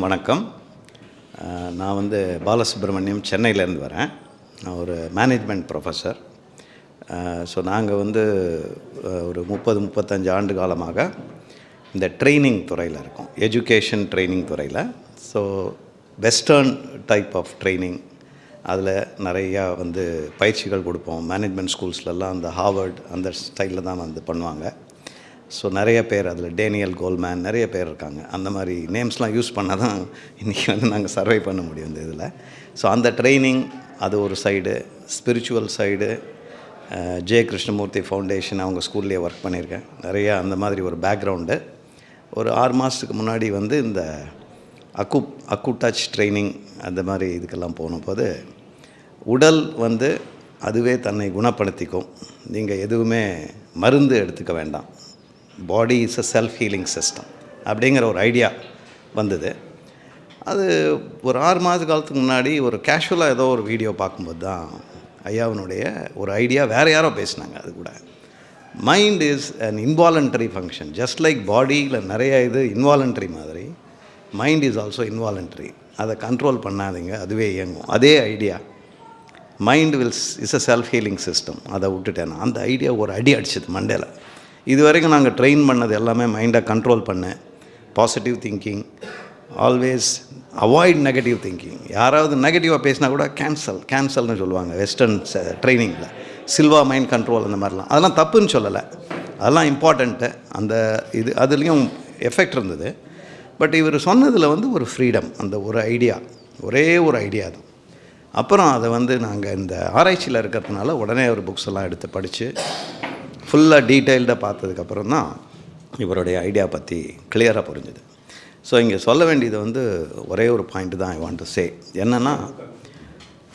அனைவருக்கும் வணக்கம். நான் வந்து பாலசுப்ரமணியம் சென்னையிலேருந்து வரேன். நான் ஒரு மேனேஜ்மெண்ட் ப்ரொஃபஸர் ஸோ நாங்கள் வந்து ஒரு முப்பது முப்பத்தஞ்சு ஆண்டு காலமாக இந்த ட்ரைனிங் துறையில் இருக்கோம். எஜுகேஷன் ட்ரைனிங் துறையில். So western type of training அதில் நிறையா வந்து பயிற்சிகள் கொடுப்போம். மேனேஜ்மெண்ட் ஸ்கூல்ஸ்லலாம் அந்த ஹார்வர்ட் அந்த ஸ்டைலில் தான் வந்து பண்ணுவாங்க. ஸோ நிறைய பேர் அதில் டேனியல் கோல்மேன் நிறைய பேர் இருக்காங்க. அந்த மாதிரி நேம்ஸ்லாம் யூஸ் பண்ணால் தான் இன்றைக்கி வந்து நாங்கள் சர்வை பண்ண முடியும் இந்த இதில். ஸோ அந்த ட்ரைனிங் அது ஒரு side spiritual side J Krishnamurti foundation அவங்க ஸ்கூல்லேயே ஒர்க் பண்ணியிருக்கேன். நிறையா அந்த மாதிரி ஒரு பேக்ரவுண்டு ஒரு ஆறு மாதத்துக்கு முன்னாடி வந்து இந்த அக்கு அக்கு டச் ட்ரைனிங் அந்த மாதிரி இதுக்கெல்லாம் போன போது உடல் வந்து அதுவே தன்னை குணப்படுத்திக்கும். நீங்கள் எதுவுமே மருந்து எடுத்துக்க வேண்டாம். Body is a self healing system அப்படிங்கிற ஒரு ஐடியா வந்தது. அது ஒரு ஆறு மாத காலத்துக்கு முன்னாடி ஒரு கேஷுவலாக ஏதோ ஒரு வீடியோ பார்க்கும்போது தான் ஐயாவினுடைய ஒரு ஐடியா வேறு யாரோ பேசினாங்க அது கூட. Mind is an involuntary function just like பாடியில் நிறைய இது இன்வாலண்டரி மாதிரி மைண்ட் இஸ் ஆல்சோ இன்வாலண்டரி அதை கண்ட்ரோல் பண்ணாதீங்க அதுவே இயங்கும். அதே idea mind wills is a self healing system அதை விட்டுட்டேன் அந்த ஐடியா ஒரு அடி அடிச்சது மண்டேல இது வரைக்கும் நாங்கள் ட்ரெயின் பண்ணது எல்லாமே மைண்டை கண்ட்ரோல் பண்ண. Positive thinking always avoid negative thinking யாராவது நெகட்டிவாக பேசினா கூட கேன்சல் கேன்சல்னு சொல்லுவாங்க வெஸ்டர்ன் ட்ரைனிங்கில் சில்வா மைண்ட் கண்ட்ரோல் அந்த மாதிரிலாம். அதெல்லாம் தப்புன்னு சொல்லலை. அதெல்லாம் இம்பார்ட்டண்ட்டு அந்த இது அதுலேயும் எஃபெக்ட் இருந்தது. பட் இவர் சொன்னதில் வந்து ஒரு ஃப்ரீடம் அந்த ஒரு ஐடியா ஒரே ஒரு ஐடியா தான். அப்புறம் அதை வந்து நாங்கள் இந்த ஆராய்ச்சியில் இருக்கிறதுனால உடனே ஒரு புக்ஸ் எல்லாம் எடுத்து படித்து ஃபுல்லாக டீட்டெயில்டாக பார்த்ததுக்கப்புறம் தான் இவருடைய ஐடியா பற்றி கிளியராக புரிஞ்சுது. ஸோ இங்கே சொல்ல வேண்டியது வந்து ஒரே ஒரு பாயிண்ட் தான் ஐ வாண்ட் டு சே என்னென்னா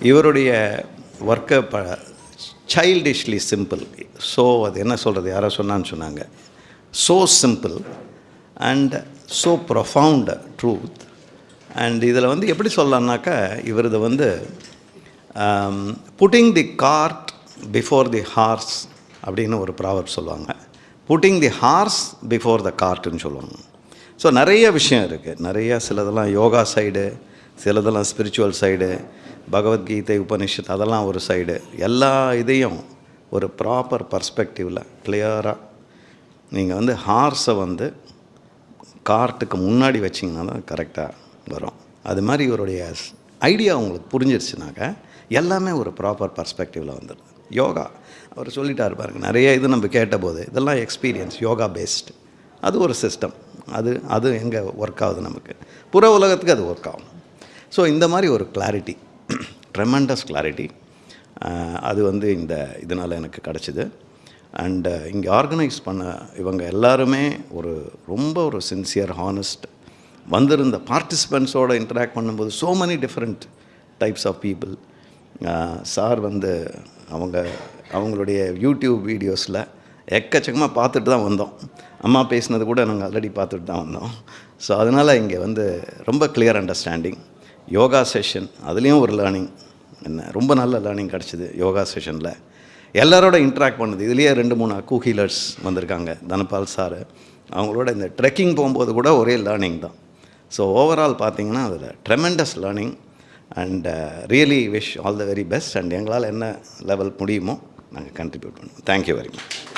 இவருடைய ஒர்க்கை ப சைல்டிஷ்லி சிம்பிள் ஸோ அது என்ன சொல்கிறது யாரோ சொன்னான்னு சொன்னாங்க. So simple and so profound truth and இதில் வந்து எப்படி சொல்லலான்னாக்கா இவரது வந்து putting the cart before the horse அப்படின்னு ஒரு ப்ராவர்ப் சொல்லுவாங்க. Putting the horse before the கார்ட்டுன்னு சொல்லுவாங்க. ஸோ நிறைய விஷயம் இருக்குது நிறைய சிலதெல்லாம் யோகா சைடு சிலதெல்லாம் ஸ்பிரிச்சுவல் சைடு பகவத்கீதை உபனிஷத் அதெல்லாம் ஒரு சைடு எல்லா இதையும் ஒரு ப்ராப்பர் பர்ஸ்பெக்டிவில் கிளியராக நீங்கள் வந்து ஹார்ஸை வந்து கார்ட்டுக்கு முன்னாடி வச்சிங்கன்னா தான் கரெக்டாக வரும். அது மாதிரி இவருடைய ஐடியா உங்களுக்கு புரிஞ்சிருச்சுனாக்க எல்லாமே ஒரு ப்ராப்பர் பர்ஸ்பெக்டிவில் வந்துடுது. யோகா. அவர் சொல்லிட்டார் பாருங்க நிறைய இது நம்ம கேட்டபோது இதெல்லாம் எக்ஸ்பீரியன்ஸ் யோகா பேஸ்டு அது ஒரு சிஸ்டம் அது அது எங்கே ஒர்க் ஆகுது நமக்கு. புற உலகத்துக்கு அது ஒர்க் ஆகும். ஸோ இந்த மாதிரி ஒரு கிளாரிட்டி ட்ரெமெண்டஸ் கிளாரிட்டி அது வந்து இந்த இதனால் எனக்கு கிடச்சிது. அண்டு இங்கே ஆர்கனைஸ் பண்ண இவங்க எல்லாருமே ஒரு ரொம்ப ஒரு சின்சியர் ஹானஸ்ட் வந்திருந்த பார்ட்டிசிபெண்ட்ஸோடு இன்டராக்ட் பண்ணும்போது so many different types of people sir வந்து அவங்க அவங்களுடைய யூடியூப் வீடியோஸில் எக்கச்சக்கமாக பார்த்துட்டு தான் வந்தோம். அம்மா பேசினது கூட நாங்கள் ஆல்ரெடி பார்த்துட்டு தான் வந்தோம். ஸோ அதனால் இங்கே வந்து ரொம்ப கிளியர் அண்டர்ஸ்டாண்டிங் யோகா செஷன் அதுலேயும் ஒரு லேர்னிங் என்ன ரொம்ப நல்ல லேர்னிங் கிடச்சிது யோகா செஷனில் எல்லாரோட இன்ட்ராக்ட் பண்ணுது. இதுலேயே ரெண்டு மூணு அக்கு ஹீலர்ஸ் வந்திருக்காங்க. தனபால் சார். அவங்களோட இந்த ட்ரெக்கிங் போகும்போது கூட ஒரே லேர்னிங் தான். ஸோ ஓவரால் பார்த்தீங்கன்னா அதில் tremendous learning and really wish all the very best and எங்களால் என்ன லெவல் முடியுமோ நாங்கள் கண்ட்ரிபியூட் பண்ணுவோம். Thank you very much